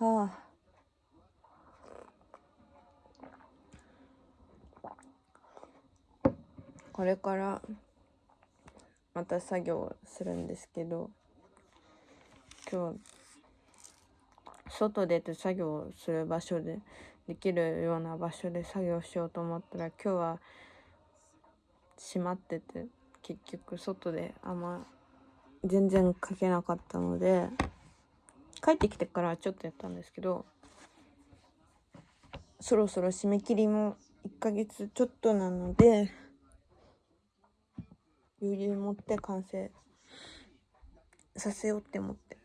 はあ。これからまた作業するんですけど今日外出て作業する場所でできるような場所で作業しようと思ったら今日は閉まってて結局外であんま全然書けなかったので帰ってきてからちょっとやったんですけどそろそろ締め切りも1ヶ月ちょっとなので余裕持って完成させようって思って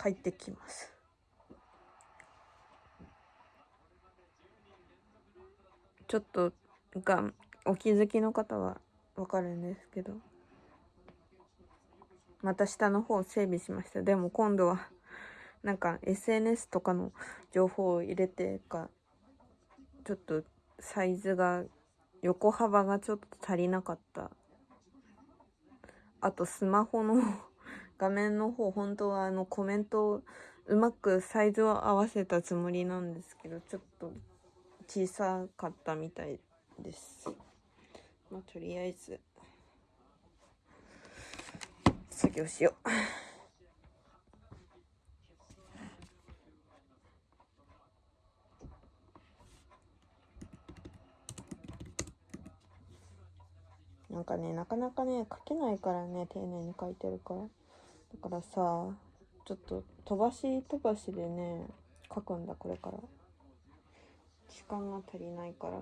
帰ってきます。ちょっとがお気づきの方はわかるんですけど。また下の方整備しました。でも今度はなんか SNS とかの情報を入れてかちょっとサイズが横幅がちょっと足りなかった。あとスマホの画面の方本当はあのコメントをうまくサイズを合わせたつもりなんですけどちょっと小さかったみたいです。まあとりあえず作業しよう。なんかねなかなかね書けないからね丁寧に書いてるから。だからさちょっと飛ばし飛ばしでね書くんだこれから。時間が足りないから。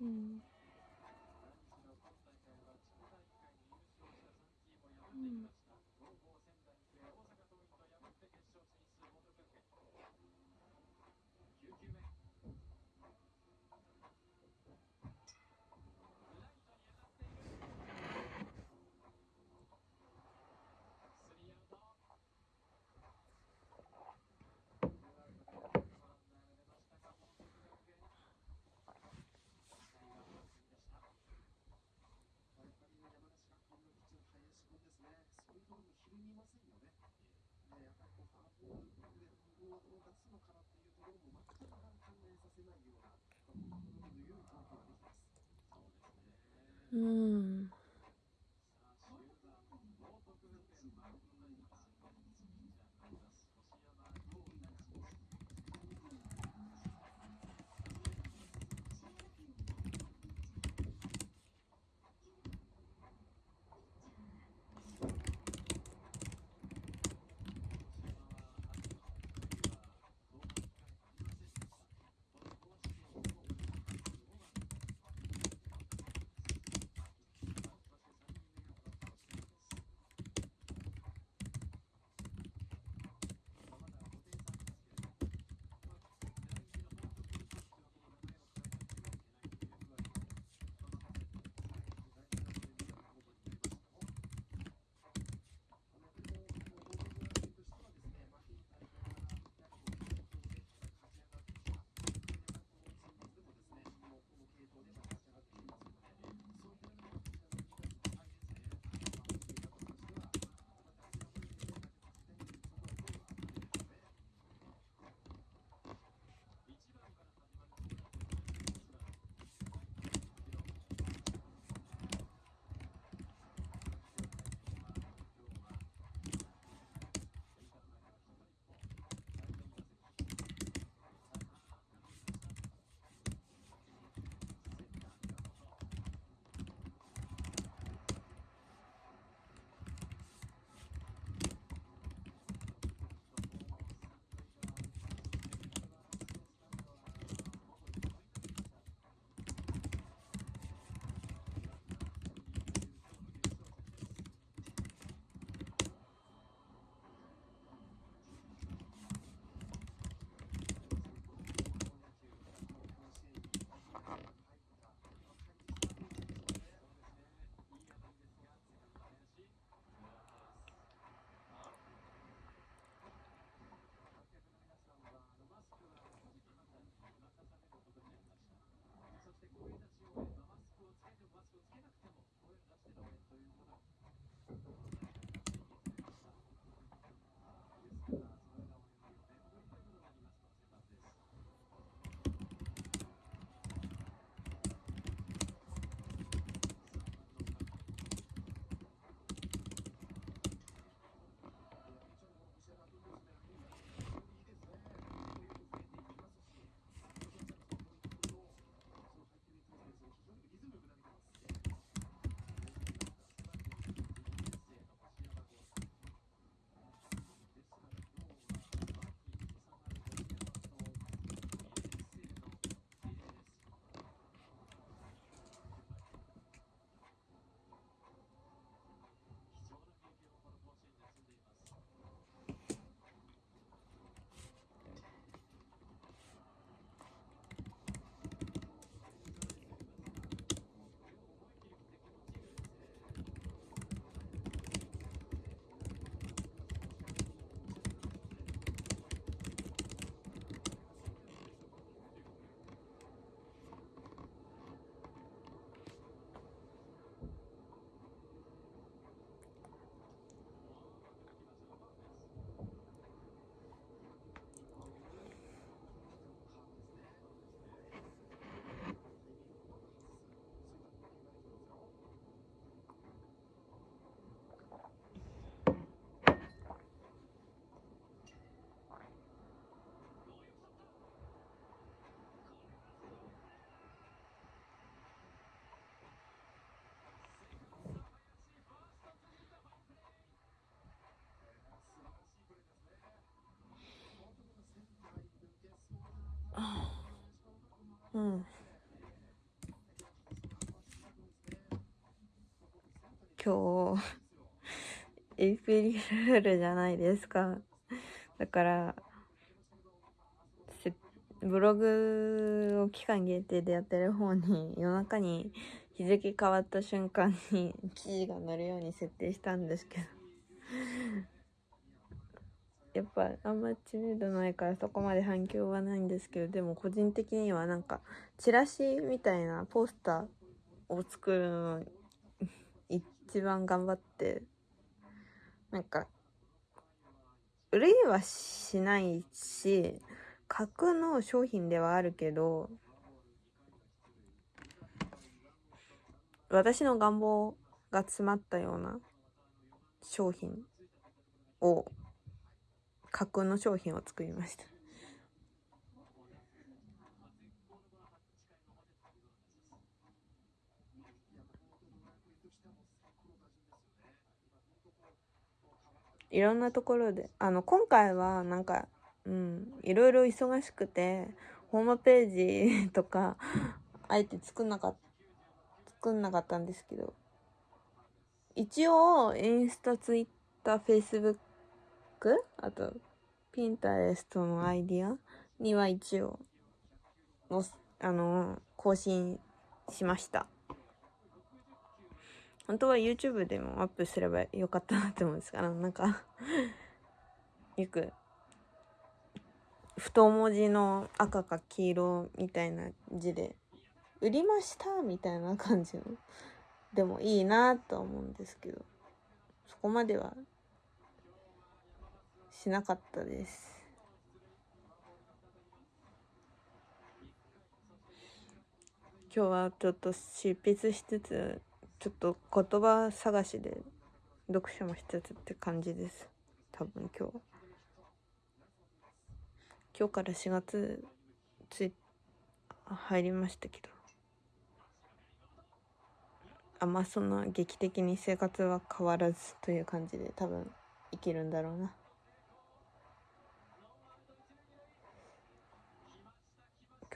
嗯。ううん。今日エイプリルールじゃないですか。だからブログを期間限定でやってる方に夜中に日付変わった瞬間に記事が載るように設定したんですけど。やっぱあんま知名度ないからそこまで反響はないんですけどでも個人的にはなんかチラシみたいなポスターを作るのに一番頑張ってなんか売れはしないし格の商品ではあるけど、私の願望が詰まったような商品を、架空の商品を作りました。いろんなところで、あの、今回はなんか、うん、いろいろ忙しくて、ホームページ とか、あえて作んなかった、作んなかったんですけど、一応、インスタ、ツイッター、フェイスブックク、あと、ピンタレストのアイディアには一応、の、あの、更新しました。本当は YouTube でもアップすればよかったなって思うんですから、なんか よく、太文字の赤か黄色みたいな字で、売りましたみたいな感じの、でもいいなと思うんですけど、そこまではしなかったです。今日はちょっと執筆しつつちょっと言葉探しで読書もしつつって感じです。多分今日は。今日から4月つい入りましたけど。あんまそんな劇的に生活は変わらずという感じで多分生きるんだろうな。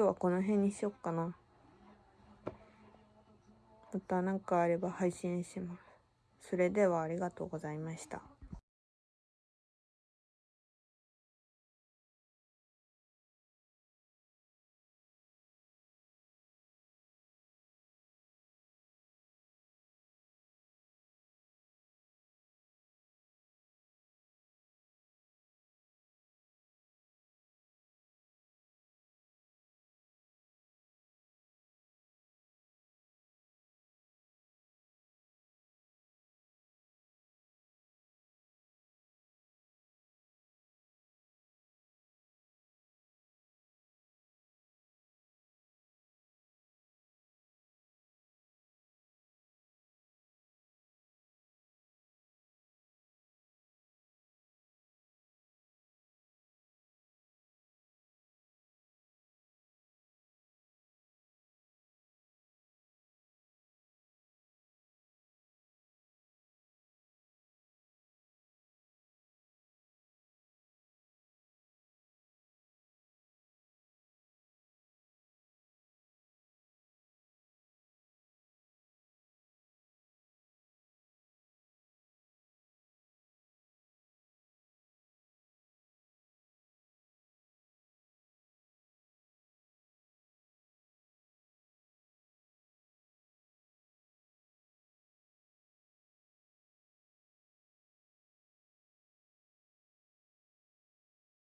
今日はこの辺にしよっかな。また何かあれば配信します。それではありがとうございました。